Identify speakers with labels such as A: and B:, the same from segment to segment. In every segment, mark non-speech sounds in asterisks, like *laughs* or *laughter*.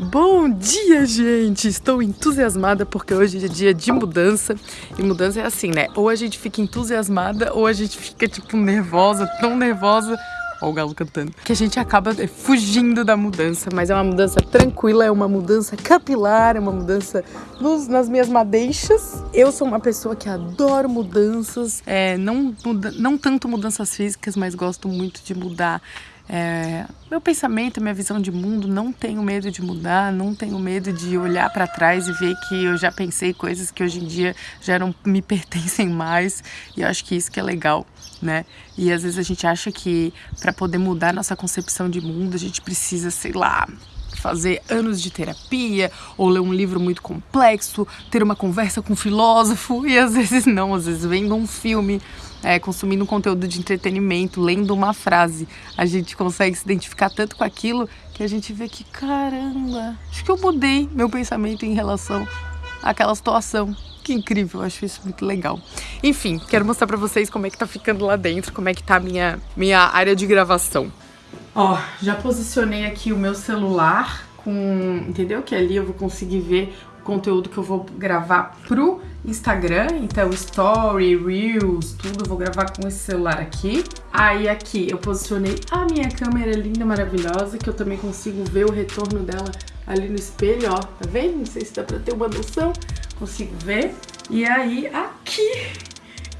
A: Bom dia, gente! Estou entusiasmada porque hoje é dia de mudança. E mudança é assim, né? Ou a gente fica entusiasmada ou a gente fica, tipo, nervosa, tão nervosa. Ó o galo cantando. Que a gente acaba é, fugindo da mudança. Mas é uma mudança tranquila, é uma mudança capilar, é uma mudança nos, nas minhas madeixas. Eu sou uma pessoa que adoro mudanças. É, não, muda, não tanto mudanças físicas, mas gosto muito de mudar é, meu pensamento, minha visão de mundo, não tenho medo de mudar, não tenho medo de olhar para trás e ver que eu já pensei coisas que hoje em dia já não me *laughs* pertencem mais. E eu acho que isso que é legal, né? E às vezes a gente acha que para poder mudar nossa concepção de mundo, a gente precisa, sei lá, fazer anos de terapia ou ler um livro muito complexo, ter uma conversa com um filósofo *laughs* e às vezes não, às vezes vendo um filme é, consumindo um conteúdo de entretenimento, lendo uma frase, a gente consegue se identificar tanto com aquilo que a gente vê que, caramba, acho que eu mudei meu pensamento em relação àquela situação. Que incrível, eu acho isso muito legal. Enfim, quero mostrar pra vocês como é que tá ficando lá dentro, como é que tá a minha, minha área de gravação. Ó, já posicionei aqui o meu celular com, entendeu? Que ali eu vou conseguir ver conteúdo que eu vou gravar pro Instagram, então Story, Reels, tudo, vou gravar com esse celular aqui. Aí aqui eu posicionei a minha câmera linda, maravilhosa, que eu também consigo ver o retorno dela ali no espelho, ó, tá vendo? Não sei se dá pra ter uma noção, consigo ver. E aí aqui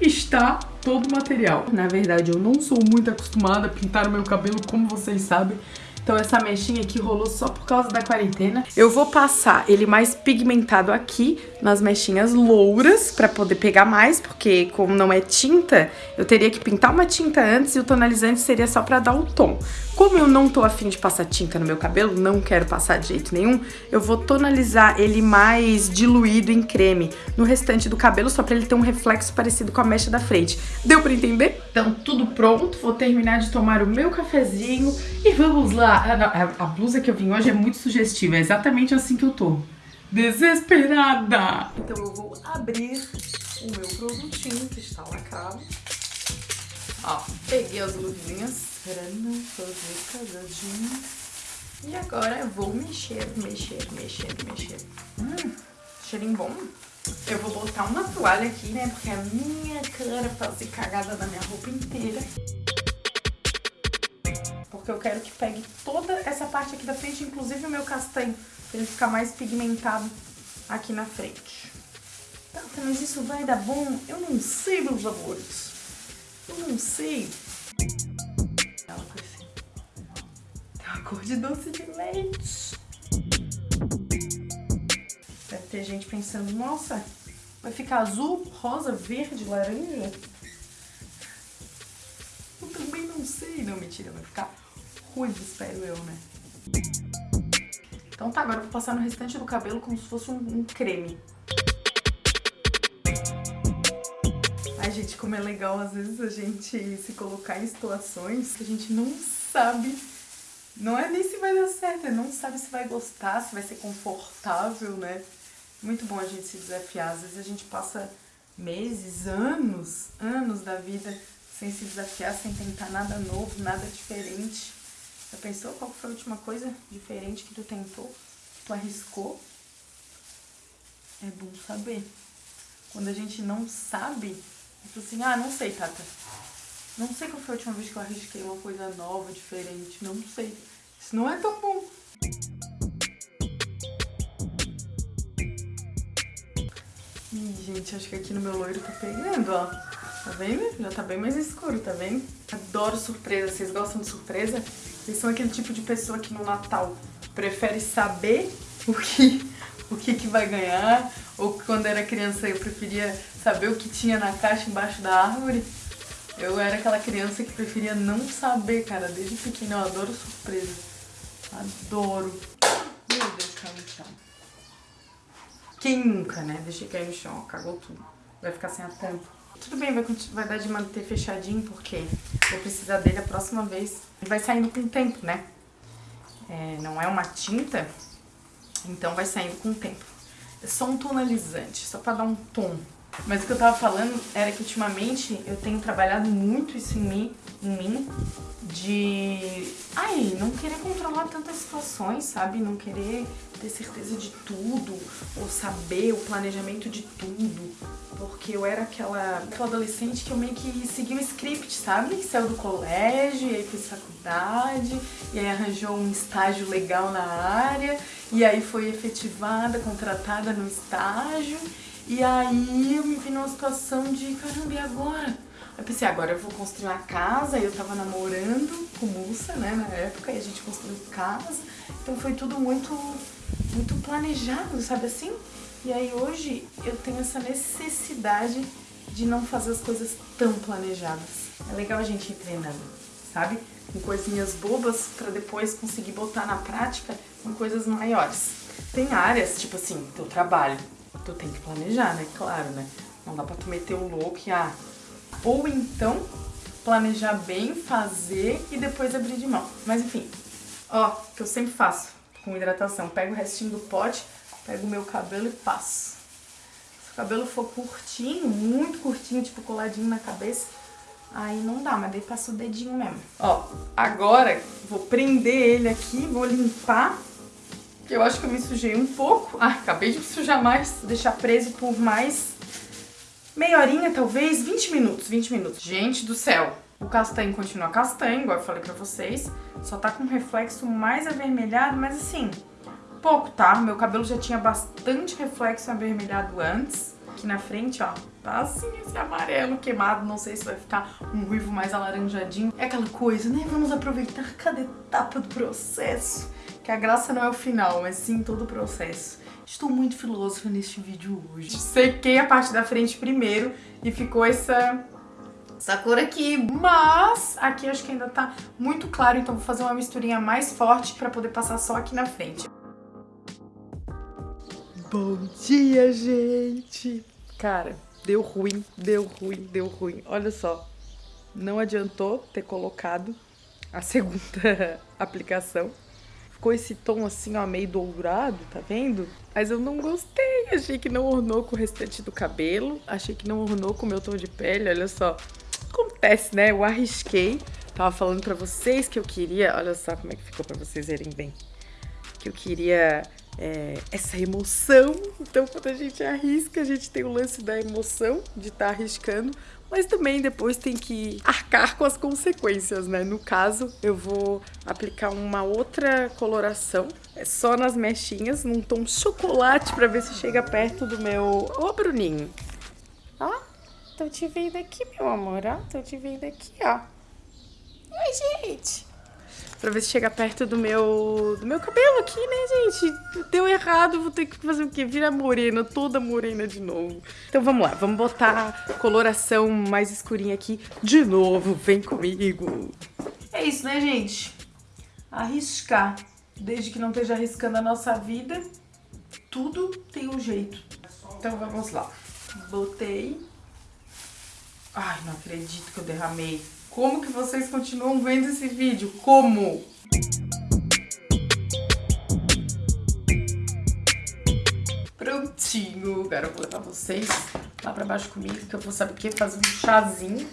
A: está todo o material. Na verdade, eu não sou muito acostumada a pintar o meu cabelo, como vocês sabem, então essa mechinha aqui rolou só por causa da quarentena. Eu vou passar ele mais pigmentado aqui, nas mechinhas louras, pra poder pegar mais, porque como não é tinta, eu teria que pintar uma tinta antes e o tonalizante seria só pra dar o tom. Como eu não tô afim de passar tinta no meu cabelo, não quero passar de jeito nenhum, eu vou tonalizar ele mais diluído em creme no restante do cabelo, só pra ele ter um reflexo parecido com a mecha da frente. Deu pra entender? Então tudo pronto, vou terminar de tomar o meu cafezinho e vamos lá. A, a, a blusa que eu vim hoje é muito sugestiva, é exatamente assim que eu tô. Desesperada! Então eu vou abrir o meu produtinho que está lacrado. Ó, peguei as luvinhas não fazer casadinho. E agora eu vou mexer, mexer, mexer, mexer. Hum, cheirinho bom. Eu vou botar uma toalha aqui, né? Porque a minha cara fazer cagada na minha roupa inteira. Porque eu quero que pegue toda essa parte aqui da frente, inclusive o meu castanho, pra ele ficar mais pigmentado aqui na frente. Tá, mas isso vai dar bom? Eu não sei, meus amores. Eu não sei. cor de doce de leite. Deve ter gente pensando, nossa, vai ficar azul, rosa, verde, laranja? Eu também não sei. Não, mentira, vai ficar espero eu, né? Então tá, agora eu vou passar no restante do cabelo como se fosse um, um creme. Ai, gente, como é legal às vezes a gente se colocar em situações que a gente não sabe não é nem se vai dar certo, é não sabe se vai gostar, se vai ser confortável, né? Muito bom a gente se desafiar. Às vezes a gente passa meses, anos, anos da vida sem se desafiar, sem tentar nada novo, nada diferente. Já pensou qual foi a última coisa diferente que tu tentou, que tu arriscou? É bom saber. Quando a gente não sabe, tipo assim, ah, não sei, Tata. Não sei qual foi a última vez que eu arrisquei uma coisa nova, diferente. Não sei. Isso não é tão bom. Ih, gente, acho que aqui no meu loiro tá pegando, ó. Tá vendo? Já tá bem mais escuro, tá vendo? Adoro surpresa. Vocês gostam de surpresa? Vocês são aquele tipo de pessoa que no Natal prefere saber *laughs* o que, o que, que vai ganhar. Ou quando era criança eu preferia saber o que tinha na caixa embaixo da árvore. Eu era aquela criança que preferia não saber, cara. Desde pequena eu adoro surpresa. Adoro. Meu Deus, caiu no chão. Quem nunca, né? Deixei cair no chão, cagou tudo. Vai ficar sem a tampa. Tudo bem, vai, vai dar de manter fechadinho, porque vou precisar dele a próxima vez. Ele vai saindo com o tempo, né? É, não é uma tinta, então vai saindo com o tempo. É só um tonalizante, só pra dar um tom Mas o que eu tava falando era que ultimamente eu tenho trabalhado muito isso em mim, em mim de ai, não querer controlar tantas situações, sabe? Não querer ter certeza de tudo ou saber o planejamento de tudo. Porque eu era aquela, aquela adolescente que eu meio que seguia o script, sabe? Saiu do colégio, e aí fez faculdade, e aí arranjou um estágio legal na área, e aí foi efetivada, contratada no estágio, e aí eu me vi numa situação de, caramba, e agora? Eu pensei, agora eu vou construir uma casa, eu tava namorando com Mussa, né, na época, e a gente construiu casa, então foi tudo muito, muito planejado, sabe assim? E aí hoje eu tenho essa necessidade de não fazer as coisas tão planejadas. É legal a gente ir treinando, sabe? Com coisinhas bobas pra depois conseguir botar na prática com coisas maiores. Tem áreas, tipo assim, teu trabalho, tu tem que planejar, né? Claro, né? Não dá pra tu meter o louco e, ah, ou então planejar bem, fazer e depois abrir de mão. Mas enfim, ó, que eu sempre faço com hidratação. Pego o restinho do pote, pego o meu cabelo e passo. Se o cabelo for curtinho, muito curtinho, tipo coladinho na cabeça, aí não dá, mas daí passo o dedinho mesmo. Ó, agora vou prender ele aqui, vou limpar, que eu acho que eu me sujei um pouco. Ah, acabei de me sujar mais, deixar preso por mais meia horinha, talvez, 20 minutos, 20 minutos. Gente do céu, o castanho continua castanho, igual eu falei pra vocês, só tá com um reflexo mais avermelhado, mas assim, pouco, tá? Meu cabelo já tinha bastante reflexo avermelhado antes. Aqui na frente, ó, tá assim, esse amarelo queimado, não sei se vai ficar um ruivo mais alaranjadinho. É aquela coisa, né? Vamos aproveitar cada etapa do processo, que a graça não é o final, mas sim todo o processo. Estou muito filósofa neste vídeo hoje. Sequei a parte da frente primeiro e ficou essa, essa cor aqui. Mas aqui acho que ainda tá muito claro, então vou fazer uma misturinha mais forte pra poder passar só aqui na frente. Bom dia, gente! Cara, deu ruim, deu ruim, deu ruim. Olha só, não adiantou ter colocado a segunda *laughs* aplicação ficou esse tom assim, ó, meio dourado, tá vendo? Mas eu não gostei, achei que não ornou com o restante do cabelo, achei que não ornou com o meu tom de pele, olha só. Acontece, né? Eu arrisquei, tava falando pra vocês que eu queria, olha só como é que ficou pra vocês verem bem. Que eu queria é, essa emoção. Então, quando a gente arrisca, a gente tem o lance da emoção de estar tá arriscando, mas também depois tem que arcar com as consequências, né? No caso, eu vou aplicar uma outra coloração, é só nas mechinhas, num tom chocolate, pra ver se chega perto do meu... Ô, Bruninho! Ó, tô te vendo aqui, meu amor, ó, tô te vendo aqui, ó. Oi, gente! Pra ver se chega perto do meu, do meu cabelo aqui, né, gente? Deu errado, vou ter que fazer o quê? Virar morena, toda morena de novo. Então vamos lá, vamos botar coloração mais escurinha aqui de novo. Vem comigo. É isso, né, gente? Arriscar. Desde que não esteja arriscando a nossa vida, tudo tem um jeito. Então vamos lá. Botei. Ai, não acredito que eu derramei. Como que vocês continuam vendo esse vídeo? Como? Prontinho. Agora eu vou levar vocês lá pra baixo comigo, que eu vou saber o que? Fazer um chazinho.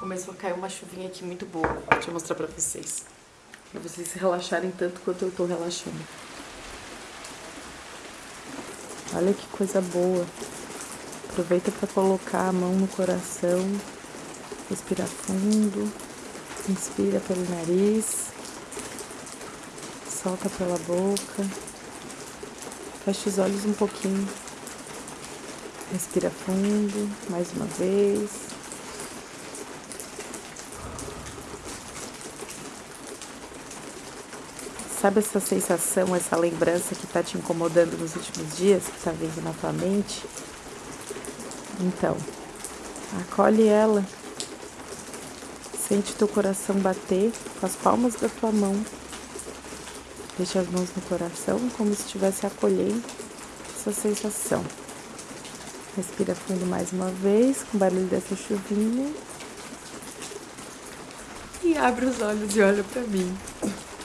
A: Começou a cair uma chuvinha aqui muito boa. Deixa eu mostrar pra vocês. Pra vocês se relaxarem tanto quanto eu tô relaxando. Olha que coisa boa. Aproveita para colocar a mão no coração. Respira fundo. Inspira pelo nariz. Solta pela boca. Fecha os olhos um pouquinho. Respira fundo, mais uma vez. Sabe essa sensação, essa lembrança que tá te incomodando nos últimos dias, que tá vindo na tua mente? Então, acolhe ela. Sente teu coração bater com as palmas da tua mão. Deixa as mãos no coração como se estivesse acolhendo essa sensação. Respira fundo mais uma vez, com o barulho dessa chuvinha. E abre os olhos e olha pra mim.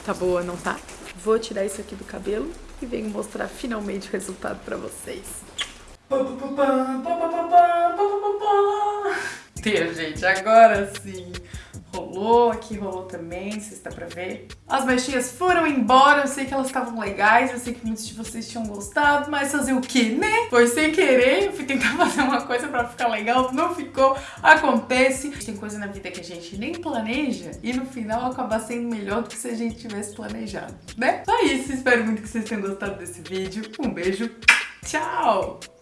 A: Tá boa, não tá? vou tirar isso aqui do cabelo e venho mostrar finalmente o resultado pra vocês. Tem, gente, agora sim rolou, aqui rolou também, se dá pra ver. As mechinhas foram embora, eu sei que elas estavam legais, eu sei que muitos de vocês tinham gostado, mas fazer o que, né? Foi sem querer, eu fui tentar *laughs* fazer uma coisa pra ficar legal, não ficou, acontece. Tem coisa na vida que a gente nem planeja e no final acaba sendo melhor do que se a gente tivesse planejado, né? Então é isso, espero muito que vocês tenham gostado desse vídeo. Um beijo, tchau!